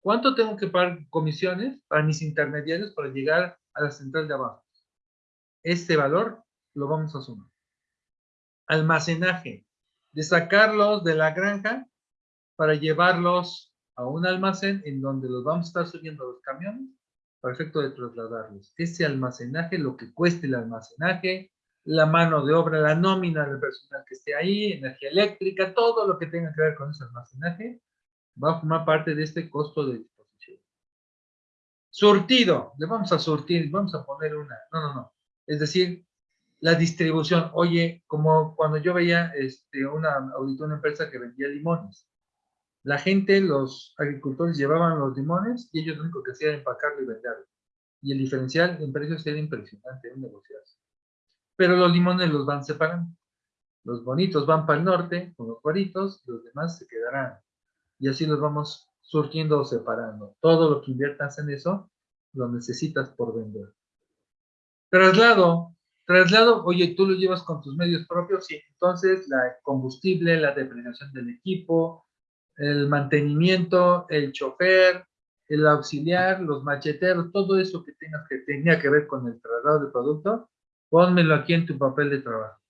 ¿Cuánto tengo que pagar comisiones para mis intermediarios para llegar a la central de abajo? Este valor lo vamos a sumar. Almacenaje. De sacarlos de la granja para llevarlos a un almacén en donde los vamos a estar subiendo los camiones para efecto de trasladarlos. Ese almacenaje, lo que cueste el almacenaje, la mano de obra, la nómina del personal que esté ahí, energía eléctrica, todo lo que tenga que ver con ese almacenaje, va a formar parte de este costo de disposición. Surtido, le vamos a surtir, vamos a poner una, no, no, no, es decir, la distribución, oye, como cuando yo veía este, una, auditó una empresa que vendía limones, la gente, los agricultores llevaban los limones y ellos lo único que hacían era empacarlo y venderlo. Y el diferencial en precios era impresionante en negociación. Pero los limones los van separando. Los bonitos van para el norte con los cuaritos, los demás se quedarán. Y así los vamos surtiendo o separando. Todo lo que inviertas en eso, lo necesitas por vender. Traslado. Traslado, oye, tú lo llevas con tus medios propios y entonces la combustible, la depreciación del equipo, el mantenimiento, el chofer, el auxiliar, los macheteros, todo eso que tengas que tenía que ver con el traslado de producto, pónmelo aquí en tu papel de trabajo.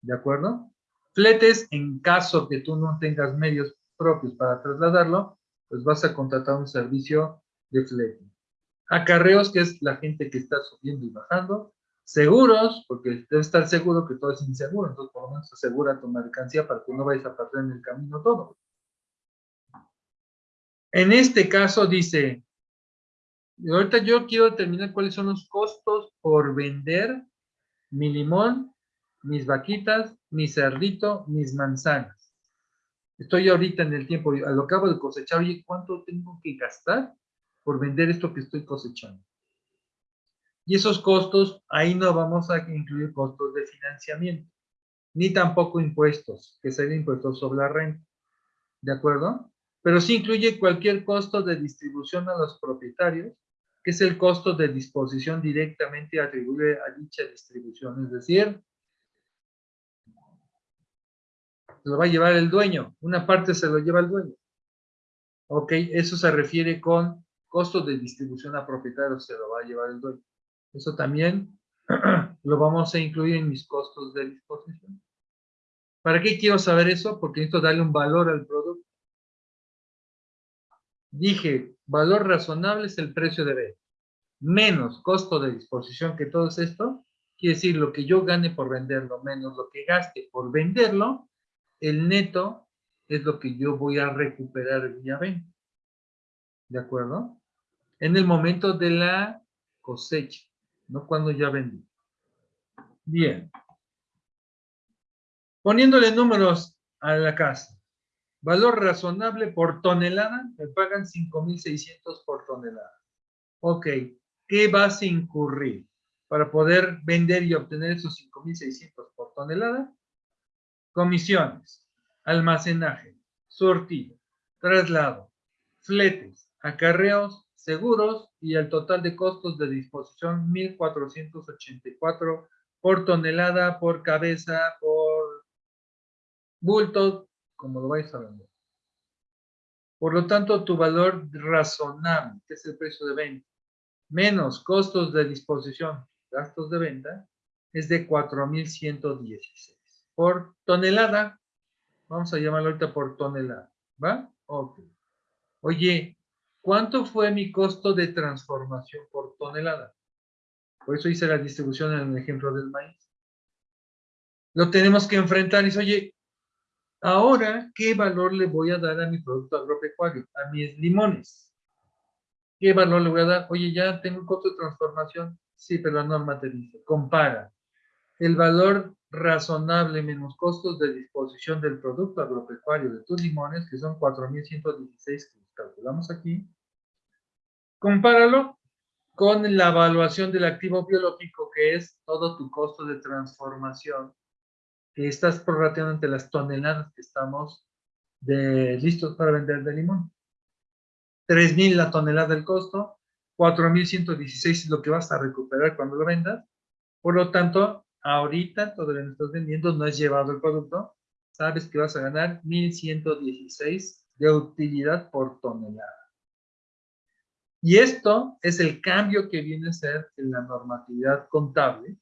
¿De acuerdo? Fletes, en caso que tú no tengas medios propios para trasladarlo, pues vas a contratar un servicio de flete. Acarreos, que es la gente que está subiendo y bajando. Seguros, porque debe estar seguro que todo es inseguro, entonces por lo menos asegura tu mercancía para que no vayas a perder en el camino todo. En este caso dice, ahorita yo quiero determinar cuáles son los costos por vender mi limón, mis vaquitas, mi cerdito, mis manzanas. Estoy ahorita en el tiempo, lo acabo de cosechar, oye, ¿cuánto tengo que gastar por vender esto que estoy cosechando? Y esos costos, ahí no vamos a incluir costos de financiamiento, ni tampoco impuestos, que serían impuestos sobre la renta. ¿De acuerdo? pero sí incluye cualquier costo de distribución a los propietarios, que es el costo de disposición directamente atribuible a dicha distribución, es decir, lo va a llevar el dueño, una parte se lo lleva el dueño. Ok, eso se refiere con costo de distribución a propietarios, se lo va a llevar el dueño. Eso también lo vamos a incluir en mis costos de disposición. ¿Para qué quiero saber eso? Porque necesito darle un valor al producto. Dije, valor razonable es el precio de venta. Menos costo de disposición que todo esto, quiere decir lo que yo gane por venderlo, menos lo que gaste por venderlo, el neto es lo que yo voy a recuperar vía venta. ¿De acuerdo? En el momento de la cosecha, no cuando ya vendí. Bien. Poniéndole números a la casa. Valor razonable por tonelada, me pagan 5.600 por tonelada. Ok, ¿qué vas a incurrir para poder vender y obtener esos 5.600 por tonelada? Comisiones, almacenaje, sortido, traslado, fletes, acarreos, seguros y el total de costos de disposición 1.484 por tonelada, por cabeza, por bulto, como lo vais a vender. Por lo tanto, tu valor razonable, que es el precio de venta, menos costos de disposición, gastos de venta, es de 4,116. Por tonelada, vamos a llamarlo ahorita por tonelada, ¿va? Ok. Oye, ¿cuánto fue mi costo de transformación por tonelada? Por eso hice la distribución en el ejemplo del maíz. Lo tenemos que enfrentar y dice, oye, Ahora, ¿qué valor le voy a dar a mi producto agropecuario? A mis limones. ¿Qué valor le voy a dar? Oye, ya tengo un costo de transformación. Sí, pero la norma te dice, compara el valor razonable menos costos de disposición del producto agropecuario de tus limones, que son 4.116 que calculamos aquí. Compáralo con la evaluación del activo biológico, que es todo tu costo de transformación que estás prorrateando entre las toneladas que estamos de, listos para vender de limón. 3.000 la tonelada del costo, 4.116 es lo que vas a recuperar cuando lo vendas. Por lo tanto, ahorita todavía no estás vendiendo, no has llevado el producto, sabes que vas a ganar 1.116 de utilidad por tonelada. Y esto es el cambio que viene a ser en la normatividad contable,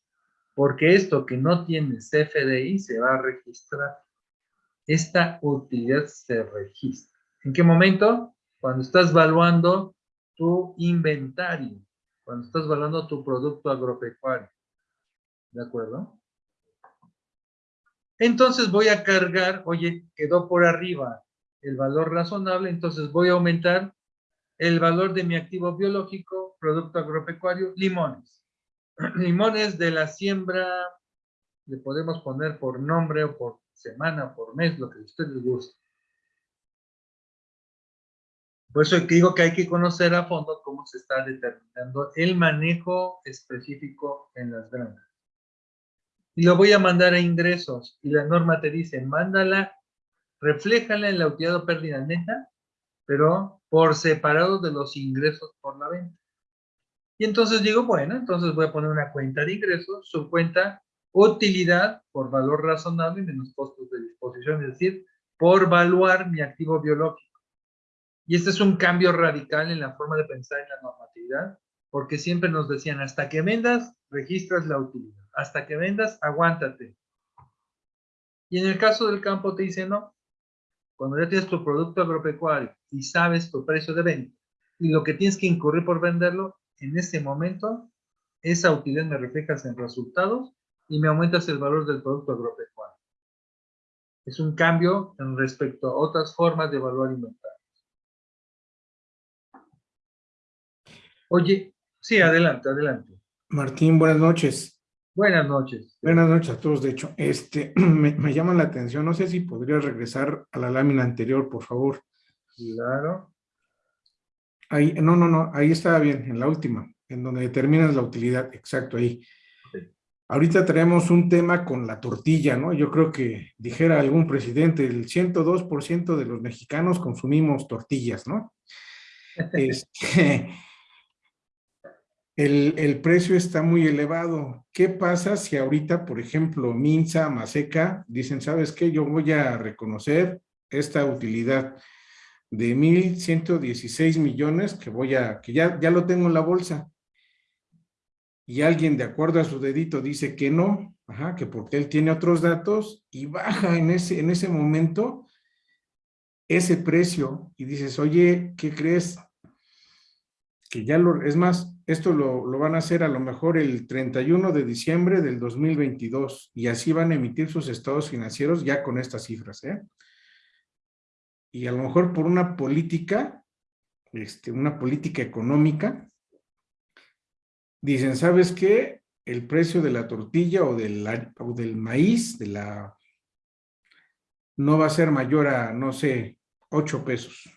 porque esto que no tiene CFDI se va a registrar. Esta utilidad se registra. ¿En qué momento? Cuando estás evaluando tu inventario, cuando estás evaluando tu producto agropecuario. ¿De acuerdo? Entonces voy a cargar, oye, quedó por arriba el valor razonable, entonces voy a aumentar el valor de mi activo biológico, producto agropecuario, limones. Limones de la siembra, le podemos poner por nombre o por semana, por mes, lo que a ustedes guste. Por eso digo que hay que conocer a fondo cómo se está determinando el manejo específico en las granjas. Y lo voy a mandar a ingresos. Y la norma te dice, mándala, refléjala en la utilidad o pérdida neta, pero por separado de los ingresos por la venta. Y entonces digo, bueno, entonces voy a poner una cuenta de ingresos, su cuenta utilidad por valor razonable menos costos de disposición, es decir, por valuar mi activo biológico. Y este es un cambio radical en la forma de pensar en la normatividad, porque siempre nos decían, hasta que vendas, registras la utilidad. Hasta que vendas, aguántate. Y en el caso del campo te dice, no, cuando ya tienes tu producto agropecuario y sabes tu precio de venta y lo que tienes que incurrir por venderlo, en ese momento, esa utilidad me reflejas en resultados y me aumentas el valor del producto agropecuario. Es un cambio en respecto a otras formas de evaluar inventarios. Oye, sí, adelante, adelante. Martín, buenas noches. Buenas noches. Buenas noches a todos, de hecho. Este, me, me llama la atención, no sé si podrías regresar a la lámina anterior, por favor. Claro. Ahí, no, no, no, ahí estaba bien, en la última, en donde determinas la utilidad, exacto, ahí. Ahorita tenemos un tema con la tortilla, ¿no? Yo creo que dijera algún presidente, el 102% de los mexicanos consumimos tortillas, ¿no? Este, el, el, precio está muy elevado. ¿Qué pasa si ahorita, por ejemplo, Minza, Maseca, dicen, ¿sabes qué? Yo voy a reconocer esta utilidad de 1.116 millones que voy a, que ya, ya lo tengo en la bolsa. Y alguien de acuerdo a su dedito dice que no, ajá, que porque él tiene otros datos y baja en ese, en ese momento ese precio y dices, oye, ¿qué crees? Ya lo, es más, esto lo, lo van a hacer a lo mejor el 31 de diciembre del 2022 y así van a emitir sus estados financieros ya con estas cifras, ¿eh? y a lo mejor por una política, este, una política económica, dicen, ¿sabes qué? El precio de la tortilla o del, o del maíz, de la, no va a ser mayor a, no sé, 8 pesos.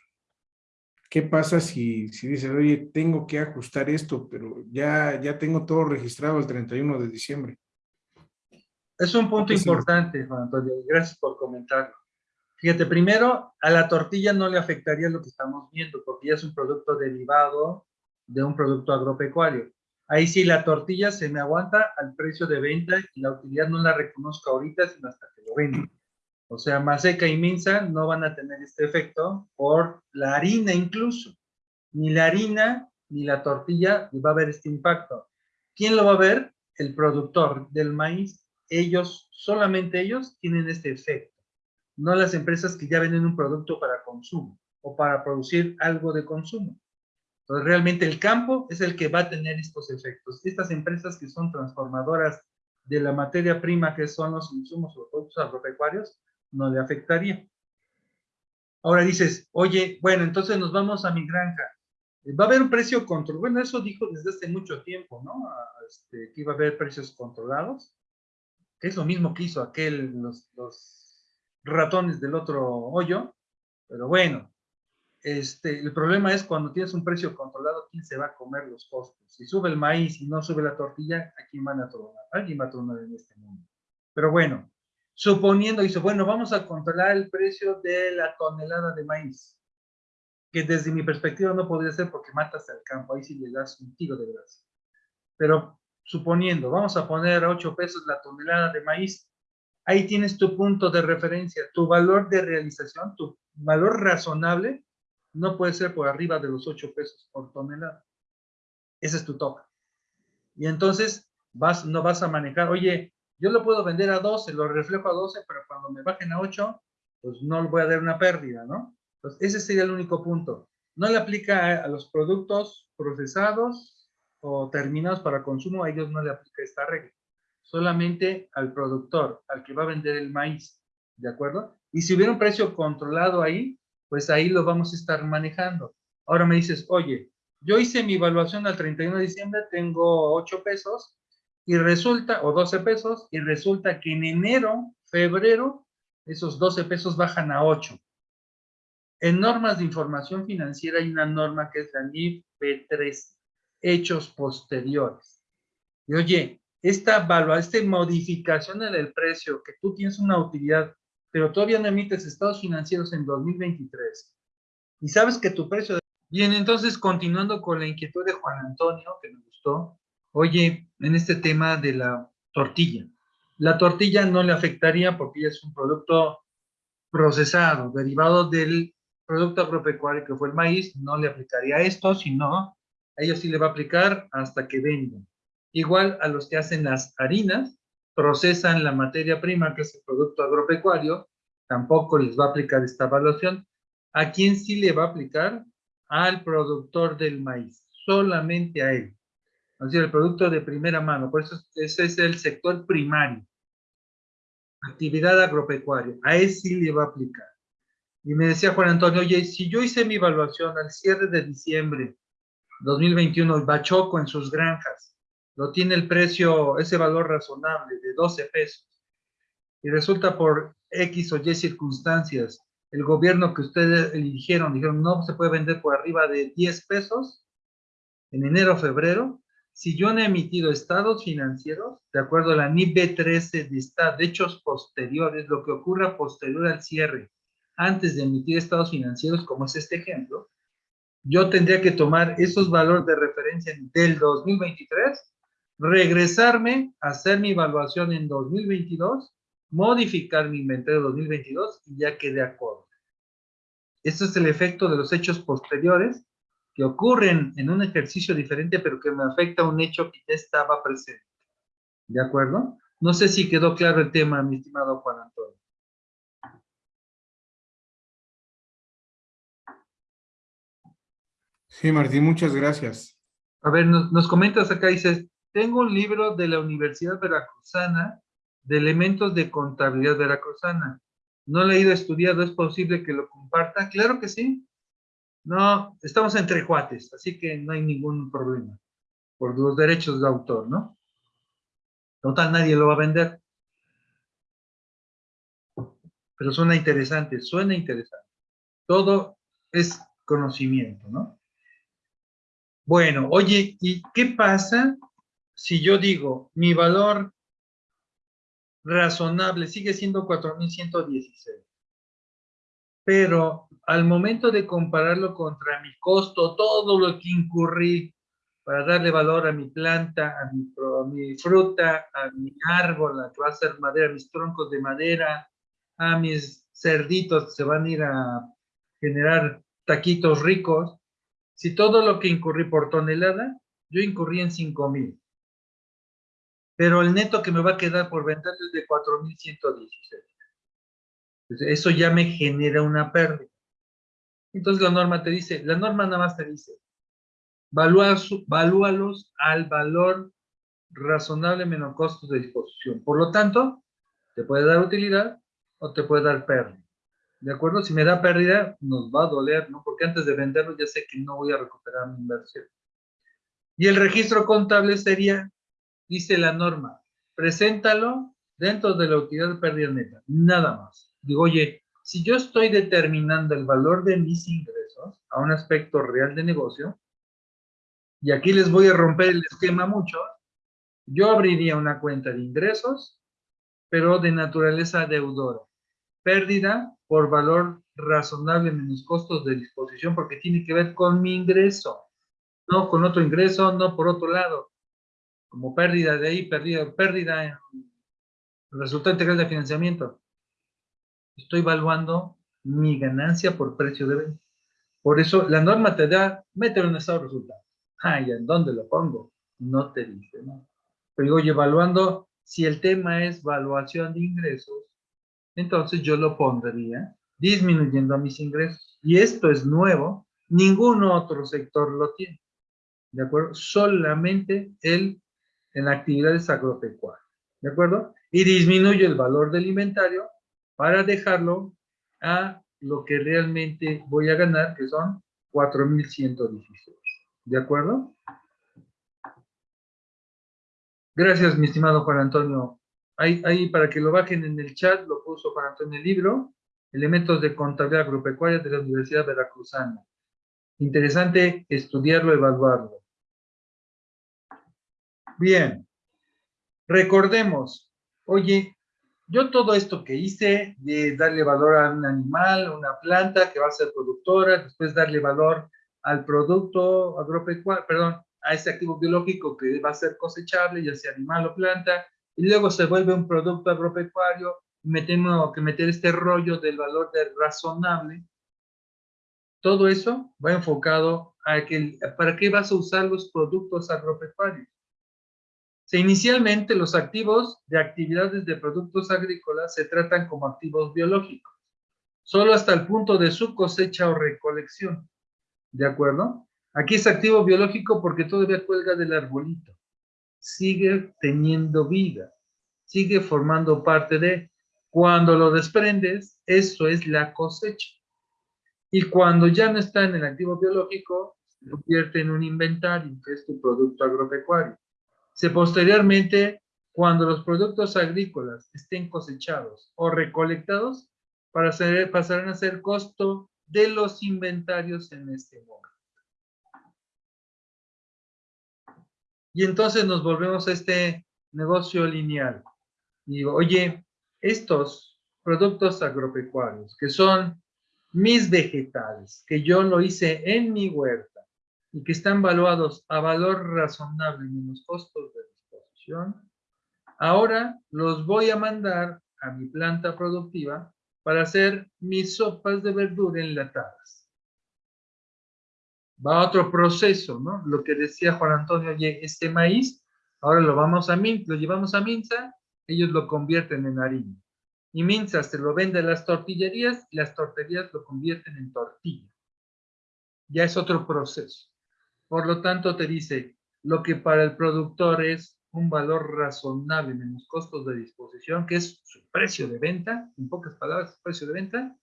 ¿Qué pasa si, si dices, oye, tengo que ajustar esto, pero ya, ya tengo todo registrado el 31 de diciembre? Es un punto importante, Juan Antonio, gracias por comentarlo. Fíjate, primero, a la tortilla no le afectaría lo que estamos viendo, porque ya es un producto derivado de un producto agropecuario. Ahí sí, la tortilla se me aguanta al precio de venta y la utilidad no la reconozco ahorita, sino hasta que lo vendo. O sea, Maseca y Minza no van a tener este efecto por la harina incluso. Ni la harina ni la tortilla va a haber este impacto. ¿Quién lo va a ver? El productor del maíz. Ellos, solamente ellos, tienen este efecto no las empresas que ya venden un producto para consumo o para producir algo de consumo. Entonces, realmente el campo es el que va a tener estos efectos. Estas empresas que son transformadoras de la materia prima que son los insumos o productos agropecuarios, no le afectaría. Ahora dices, oye, bueno, entonces nos vamos a mi granja. Va a haber un precio controlado. Bueno, eso dijo desde hace mucho tiempo, ¿no? Este, que iba a haber precios controlados. Que es lo mismo que hizo aquel, los, ratones del otro hoyo, pero bueno, este, el problema es cuando tienes un precio controlado, ¿quién se va a comer los costos? Si sube el maíz y no sube la tortilla, ¿a quién van a tronar? Alguien va a tronar en este mundo. Pero bueno, suponiendo, dice, bueno, vamos a controlar el precio de la tonelada de maíz, que desde mi perspectiva no podría ser porque matas al campo, ahí sí le das un tiro de grasa. Pero suponiendo, vamos a poner a 8 pesos la tonelada de maíz, ahí tienes tu punto de referencia, tu valor de realización, tu valor razonable no puede ser por arriba de los 8 pesos por tonelada. Ese es tu tope. Y entonces vas, no vas a manejar, oye, yo lo puedo vender a 12, lo reflejo a 12, pero cuando me bajen a 8, pues no voy a dar una pérdida, ¿no? Ese sería el único punto. No le aplica a, los productos procesados o terminados para consumo, a ellos no le aplica esta regla. Solamente al productor, al que va a vender el maíz, ¿de acuerdo? Y si hubiera un precio controlado ahí, pues ahí lo vamos a estar manejando. Ahora me dices, oye, yo hice mi evaluación al 31 de diciembre, tengo 8 pesos, y resulta, o 12 pesos, y resulta que en enero, febrero, esos 12 pesos bajan a 8. En normas de información financiera hay una norma que es la NIF P3, hechos posteriores. Y oye, esta, esta modificación en el precio, que tú tienes una utilidad, pero todavía no emites estados financieros en 2023, y sabes que tu precio... Bien, entonces, continuando con la inquietud de Juan Antonio, que me gustó, oye, en este tema de la tortilla, la tortilla no le afectaría porque ya es un producto procesado, derivado del producto agropecuario que fue el maíz, no le aplicaría esto, sino a ellos sí le va a aplicar hasta que vendan. Igual a los que hacen las harinas, procesan la materia prima, que es el producto agropecuario, tampoco les va a aplicar esta evaluación. ¿A quién sí le va a aplicar? Al productor del maíz, solamente a él es decir, el producto de primera mano. Por eso ese es el sector primario. Actividad agropecuaria. A ese sí le va a aplicar. Y me decía Juan Antonio, oye, si yo hice mi evaluación al cierre de diciembre 2021, Bachoco en sus granjas, lo tiene el precio, ese valor razonable de 12 pesos, y resulta por X o Y circunstancias, el gobierno que ustedes eligieron, dijeron, no se puede vender por arriba de 10 pesos, en enero febrero, si yo no he emitido estados financieros, de acuerdo a la NIB 13 de, hechos posteriores, lo que ocurra posterior al cierre, antes de emitir estados financieros, como es este ejemplo, yo tendría que tomar esos valores de referencia del 2023, regresarme, hacer mi evaluación en 2022, modificar mi inventario 2022 y ya quede acorde. Este es el efecto de los hechos posteriores que ocurren en un ejercicio diferente, pero que me afecta a un hecho que ya estaba presente. ¿De acuerdo? No sé si quedó claro el tema, mi estimado Juan Antonio. Sí, Martín, muchas gracias. A ver, nos, nos comentas acá, dices, tengo un libro de la Universidad Veracruzana de elementos de contabilidad veracruzana. No lo he ido estudiado, ¿es posible que lo comparta? Claro que sí. No, estamos entre cuates, así que no hay ningún problema por los derechos de autor, ¿no? Total, nadie lo va a vender. Pero suena interesante, suena interesante. Todo es conocimiento, ¿no? Bueno, oye, ¿y qué pasa si yo digo mi valor razonable sigue siendo 4.116? Pero al momento de compararlo contra mi costo, todo lo que incurrí para darle valor a mi planta, a mi, fruta, a mi árbol, a que va a ser madera, a mis troncos de madera, a mis cerditos que se van a ir a generar taquitos ricos, si todo lo que incurrí por tonelada, yo incurrí en 5 mil. Pero el neto que me va a quedar por vender es de 4,116. Eso ya me genera una pérdida. Entonces la norma te dice, la norma nada más te dice, valúalos al valor razonable menos costos de disposición. Por lo tanto, te puede dar utilidad o te puede dar pérdida. ¿De acuerdo? Si me da pérdida, nos va a doler, ¿no? Porque antes de venderlo ya sé que no voy a recuperar mi inversión. Y el registro contable sería, dice la norma, preséntalo dentro de la utilidad de pérdida neta, nada más digo, oye, si yo estoy determinando el valor de mis ingresos a un aspecto real de negocio, y aquí les voy a romper el esquema mucho, yo abriría una cuenta de ingresos, pero de naturaleza deudora. Pérdida por valor razonable menos costos de disposición, porque tiene que ver con mi ingreso, no con otro ingreso, no por otro lado. Como pérdida de ahí, pérdida, pérdida en resultado integral de financiamiento estoy evaluando mi ganancia por precio de venta. Por eso la norma te da, mételo en estado de resultados. Ay, ¿en dónde lo pongo? No te dice, ¿no? Pero oye, evaluando, si el tema es evaluación de ingresos, entonces yo lo pondría disminuyendo a mis ingresos. Y esto es nuevo, ningún otro sector lo tiene. ¿De acuerdo? Solamente el en actividades agropecuarias. ¿De acuerdo? Y disminuye el valor del inventario para dejarlo a lo que realmente voy a ganar, que son 4.116. ¿De acuerdo? Gracias, mi estimado Juan Antonio. Ahí, ahí, para que lo bajen en el chat, lo puso Juan Antonio el libro, Elementos de Contabilidad Agropecuaria de la Universidad Veracruzana. Interesante estudiarlo, evaluarlo. Bien. Recordemos, oye, yo todo esto que hice de darle valor a un animal, una planta que va a ser productora, después darle valor al producto agropecuario, perdón, a ese activo biológico que va a ser cosechable, ya sea animal o planta, y luego se vuelve un producto agropecuario, me tengo que meter este rollo del valor razonable. Todo eso va enfocado a que, ¿para qué vas a usar los productos agropecuarios? Se inicialmente los activos de actividades de productos agrícolas se tratan como activos biológicos, solo hasta el punto de su cosecha o recolección. ¿De acuerdo? Aquí es activo biológico porque todavía cuelga del arbolito. Sigue teniendo vida. Sigue formando parte de... Cuando lo desprendes, eso es la cosecha. Y cuando ya no está en el activo biológico, se convierte en un inventario, que es tu producto agropecuario. Se posteriormente, cuando los productos agrícolas estén cosechados o recolectados, para pasarán a ser costo de los inventarios en este momento. Y entonces nos volvemos a este negocio lineal. Y digo, oye, estos productos agropecuarios, que son mis vegetales, que yo lo hice en mi huerta y que están valuados a valor razonable menos costos de disposición, ahora los voy a mandar a mi planta productiva para hacer mis sopas de verdura enlatadas va a otro proceso, ¿no? Lo que decía Juan Antonio, oye, este maíz, ahora lo vamos a lo llevamos a Minza, ellos lo convierten en harina. Y Minza se lo vende a las tortillerías y las tortillerías lo convierten en tortilla. Ya es otro proceso. Por lo tanto, te dice, lo que para el productor es un valor razonable menos costos de disposición, que es su precio de venta, en pocas palabras, precio de venta,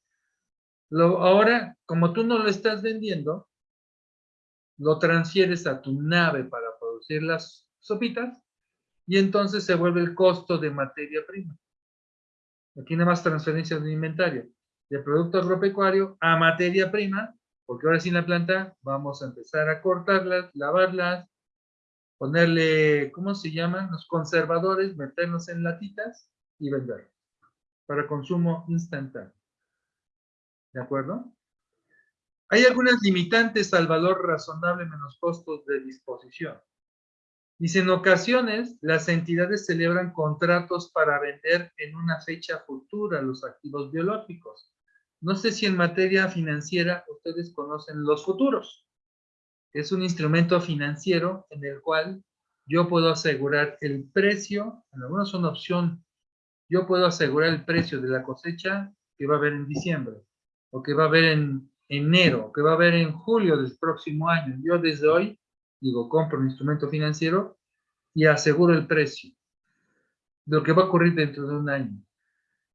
lo, ahora, como tú no lo estás vendiendo, lo transfieres a tu nave para producir las sopitas y entonces se vuelve el costo de materia prima. Aquí nada más transferencia de inventario de producto agropecuario a materia prima, porque ahora sin la planta vamos a empezar a cortarlas, lavarlas, ponerle, ¿cómo se llaman? Los conservadores, meterlos en latitas y venderlos para consumo instantáneo. ¿De acuerdo? Hay algunas limitantes al valor razonable menos costos de disposición. Dice, en ocasiones las entidades celebran contratos para vender en una fecha futura los activos biológicos. No sé si en materia financiera ustedes conocen los futuros. Es un instrumento financiero en el cual yo puedo asegurar el precio, en algunos son opción, yo puedo asegurar el precio de la cosecha que va a haber en diciembre o que va a haber en enero, que va a haber en julio del próximo año. Yo desde hoy, digo, compro un instrumento financiero y aseguro el precio de lo que va a ocurrir dentro de un año.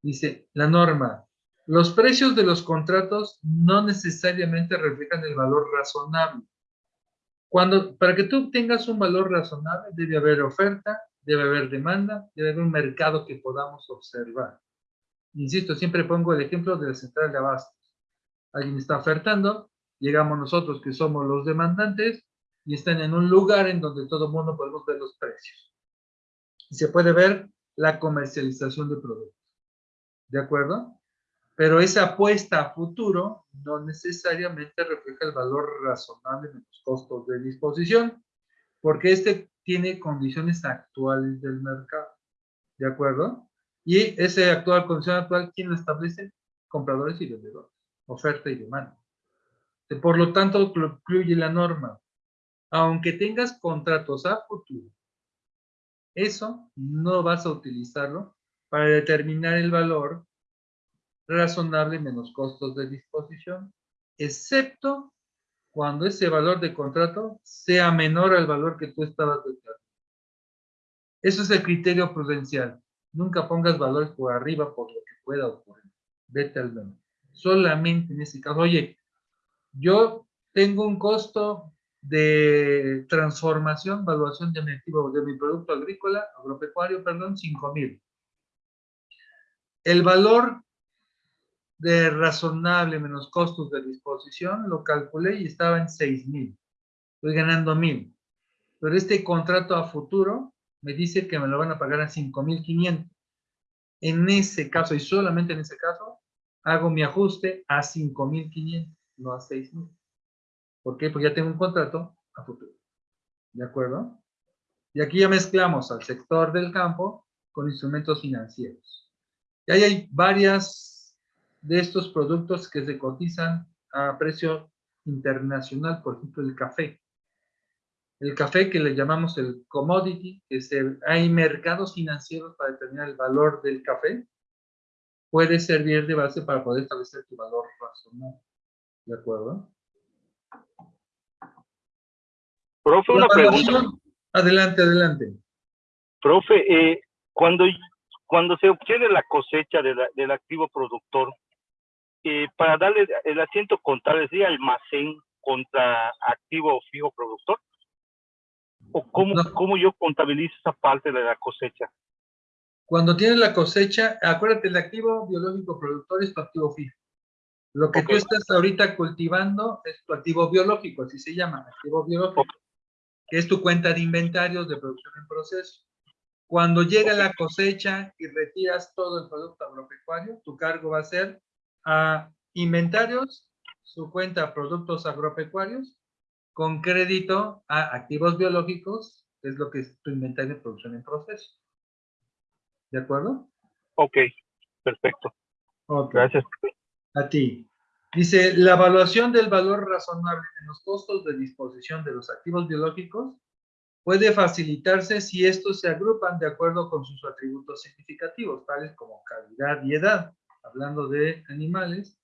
Dice la norma, los precios de los contratos no necesariamente reflejan el valor razonable. Cuando, para que tú tengas un valor razonable, debe haber oferta, debe haber demanda, debe haber un mercado que podamos observar. Insisto, siempre pongo el ejemplo de la central de abasto alguien está ofertando, llegamos nosotros que somos los demandantes y están en un lugar en donde todo el mundo podemos ver los precios. Y se puede ver la comercialización de productos. ¿De acuerdo? Pero esa apuesta a futuro no necesariamente refleja el valor razonable de los costos de disposición, porque este tiene condiciones actuales del mercado. ¿De acuerdo? Y ese actual condición actual, ¿quién lo establece? Compradores y vendedores. oferta y demanda. Por lo tanto, incluye la norma. Aunque tengas contratos a futuro, eso no vas a utilizarlo para determinar el valor razonable menos costos de disposición, excepto cuando ese valor de contrato sea menor al valor que tú estabas declarando. Eso es el criterio prudencial. Nunca pongas valores por arriba por lo que pueda ocurrir. Vete al menos. Solamente en ese caso. Oye, yo tengo un costo de transformación, valuación de mi activo, de mi producto agrícola, agropecuario, perdón, 5 mil. El valor de razonable menos costos de disposición lo calculé y estaba en 6 mil. Estoy ganando mil. Pero este contrato a futuro me dice que me lo van a pagar a 5.500. En ese caso, y solamente en ese caso, hago mi ajuste a 5.500, no a 6.000. ¿Por qué? Porque ya tengo un contrato a futuro. ¿De acuerdo? Y aquí ya mezclamos al sector del campo con instrumentos financieros. Y ahí hay varias de estos productos que se cotizan a precio internacional, por ejemplo, el café el café que le llamamos el commodity, que es hay mercados financieros para determinar el valor del café, puede servir de base para poder establecer tu valor razonable. ¿De acuerdo? Profe, una pregunta. Adelante, adelante. Profe, eh, cuando, cuando se obtiene la cosecha del activo productor, eh, para darle el asiento contable, ¿es almacén contra activo fijo productor? ¿O cómo, yo contabilizo esa parte de la cosecha? Cuando tienes la cosecha, acuérdate, el activo biológico productor es tu activo fijo. Lo que tú estás ahorita cultivando es tu activo biológico, así se llama, activo biológico, que es tu cuenta de inventarios de producción en proceso. Cuando llega la cosecha y retiras todo el producto agropecuario, tu cargo va a ser a inventarios, su cuenta productos agropecuarios con crédito a activos biológicos, es lo que es tu inventario de producción en proceso. ¿De acuerdo? Ok, perfecto. Gracias. A ti. Dice, la evaluación del valor razonable en los costos de disposición de los activos biológicos puede facilitarse si estos se agrupan de acuerdo con sus atributos significativos, tales como calidad y edad, hablando de animales,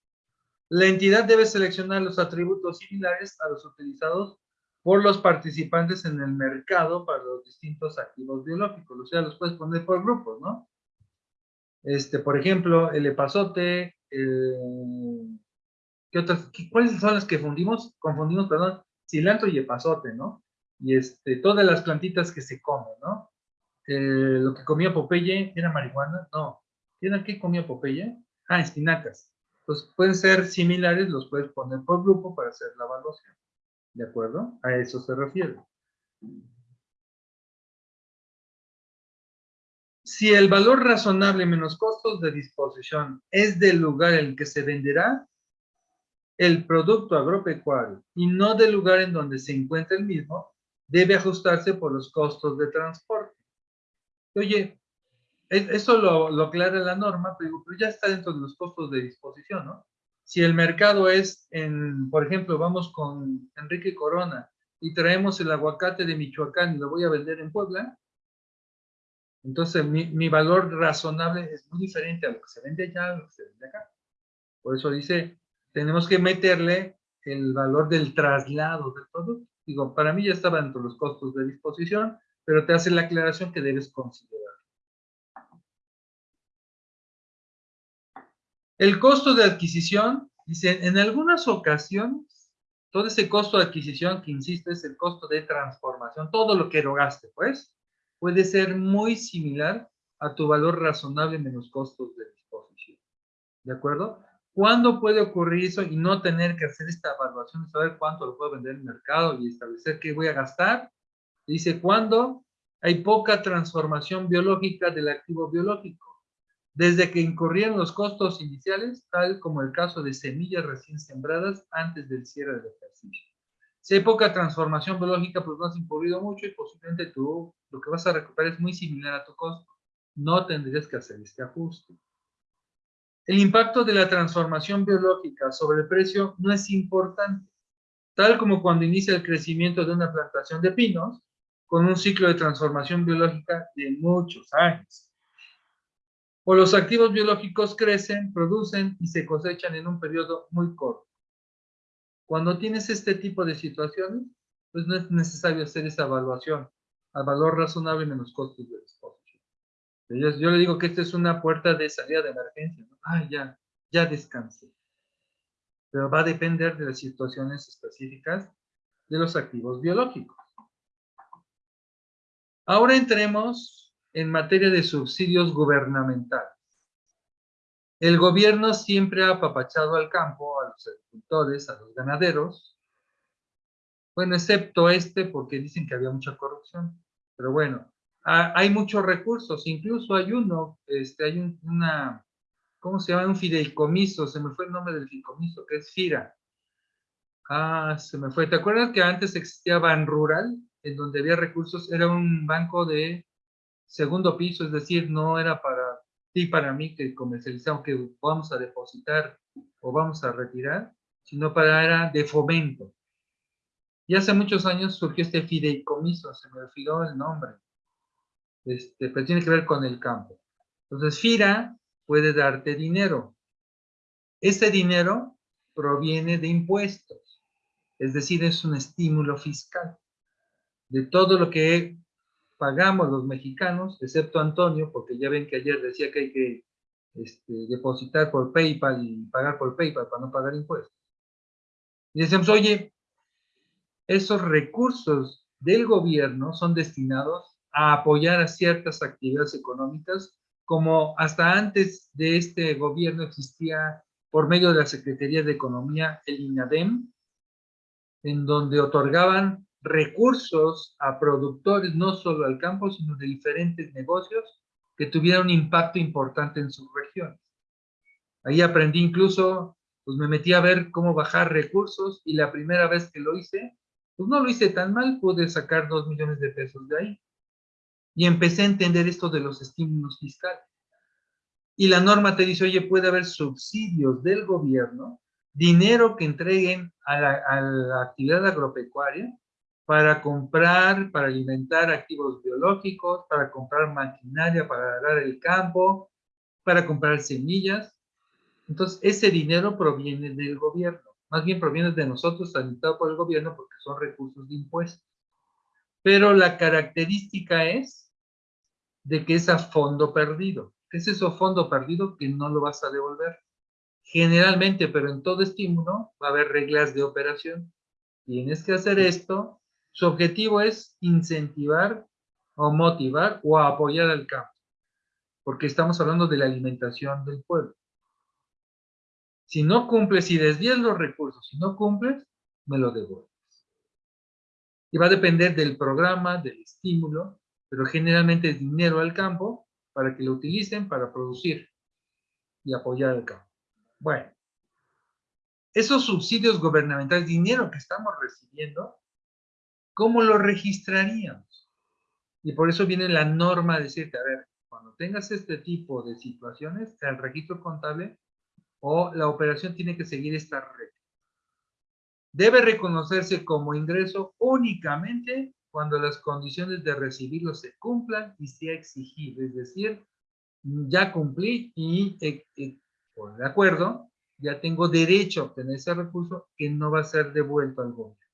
la entidad debe seleccionar los atributos similares a los utilizados por los participantes en el mercado para los distintos activos biológicos. O sea, los puedes poner por grupos, ¿no? Este, por ejemplo, el epazote, ¿qué otras? ¿Cuáles son las que fundimos? Confundimos, perdón, cilantro y epazote, ¿no? Y este, todas las plantitas que se comen, ¿no? Eh, lo que comía Popeye, ¿era marihuana? No. ¿Era qué comía Popeye? Ah, espinacas. Pues pueden ser similares, los puedes poner por grupo para hacer la evaluación. ¿De acuerdo? A eso se refiere. Si el valor razonable menos costos de disposición es del lugar en que se venderá el producto agropecuario y no del lugar en donde se encuentra el mismo, debe ajustarse por los costos de transporte. Oye, eso lo, lo aclara la norma, pero, ya está dentro de los costos de disposición, ¿no? Si el mercado es en, por ejemplo, vamos con Enrique Corona y traemos el aguacate de Michoacán y lo voy a vender en Puebla, entonces mi, mi valor razonable es muy diferente a lo que se vende allá, a lo que se vende acá. Por eso dice, tenemos que meterle el valor del traslado del producto. Digo, para mí ya estaba dentro de los costos de disposición, pero te hace la aclaración que debes considerar. El costo de adquisición, dice, en algunas ocasiones, todo ese costo de adquisición, que insisto, es el costo de transformación, todo lo que erogaste, pues, puede ser muy similar a tu valor razonable menos costos de disposición. ¿De acuerdo? ¿Cuándo puede ocurrir eso y no tener que hacer esta evaluación, saber cuánto lo puedo vender en el mercado y establecer qué voy a gastar? Dice, ¿cuándo hay poca transformación biológica del activo biológico? Desde que incurrían los costos iniciales, tal como el caso de semillas recién sembradas antes del cierre del ejercicio. Si hay poca transformación biológica, pues no has incurrido mucho y posiblemente tú lo que vas a recuperar es muy similar a tu costo. No tendrías que hacer este ajuste. El impacto de la transformación biológica sobre el precio no es importante, tal como cuando inicia el crecimiento de una plantación de pinos, con un ciclo de transformación biológica de muchos años. O los activos biológicos crecen, producen y se cosechan en un periodo muy corto. Cuando tienes este tipo de situaciones, pues no es necesario hacer esa evaluación al valor razonable en los costos de exposición. Yo, le digo que esta es una puerta de salida de emergencia. Ah, ya, ya descansé. Pero va a depender de las situaciones específicas de los activos biológicos. Ahora entremos en materia de subsidios gubernamentales. El gobierno siempre ha apapachado al campo, a los agricultores, a los ganaderos. Bueno, excepto este porque dicen que había mucha corrupción. Pero bueno, hay muchos recursos. Incluso hay uno, este, hay un, una, ¿cómo se llama? Un fideicomiso. Se me fue el nombre del fideicomiso, que es FIRA. Ah, se me fue. ¿Te acuerdas que antes existía Ban Rural? En donde había recursos. Era un banco de segundo piso, es decir, no era para ti, para mí, que comercializamos, que vamos a depositar o vamos a retirar, sino para era de fomento. Y hace muchos años surgió este fideicomiso, se me olvidó el nombre, este, pero tiene que ver con el campo. Entonces, FIRA puede darte dinero. Ese dinero proviene de impuestos, es decir, es un estímulo fiscal. De todo lo que pagamos los mexicanos, excepto Antonio, porque ya ven que ayer decía que hay que este, depositar por PayPal y pagar por PayPal para no pagar impuestos. Y decimos, oye, esos recursos del gobierno son destinados a apoyar a ciertas actividades económicas, como hasta antes de este gobierno existía por medio de la Secretaría de Economía el INADEM, en donde otorgaban recursos a productores, no solo al campo, sino de diferentes negocios que tuvieran un impacto importante en sus regiones. Ahí aprendí incluso, pues me metí a ver cómo bajar recursos y la primera vez que lo hice, pues no lo hice tan mal, pude sacar dos millones de pesos de ahí. Y empecé a entender esto de los estímulos fiscales. Y la norma te dice, oye, puede haber subsidios del gobierno, dinero que entreguen a la, a la actividad agropecuaria para comprar, para alimentar activos biológicos, para comprar maquinaria para arar el campo, para comprar semillas. Entonces, ese dinero proviene del gobierno más bien proviene de nosotros, administrado por el gobierno, porque son recursos de impuestos. Pero la característica es de que es a fondo perdido. ¿Qué es eso fondo perdido? Que no lo vas a devolver. Generalmente, pero en todo estímulo, va a haber reglas de operación. Tienes que hacer esto. Su objetivo es incentivar o motivar o apoyar al campo. Porque estamos hablando de la alimentación del pueblo. Si no cumples, si desvías los recursos, si no cumples, me lo devuelves. Y va a depender del programa, del estímulo, pero generalmente es dinero al campo para que lo utilicen para producir y apoyar al campo. Bueno, esos subsidios gubernamentales, dinero que estamos recibiendo, ¿cómo lo registraríamos? Y por eso viene la norma de decirte, a ver, cuando tengas este tipo de situaciones, el registro contable o la operación tiene que seguir esta regla. Debe reconocerse como ingreso únicamente cuando las condiciones de recibirlo se cumplan y sea exigible, es decir, ya cumplí y eh, eh, por de acuerdo, ya tengo derecho a obtener ese recurso que no va a ser devuelto al gobierno.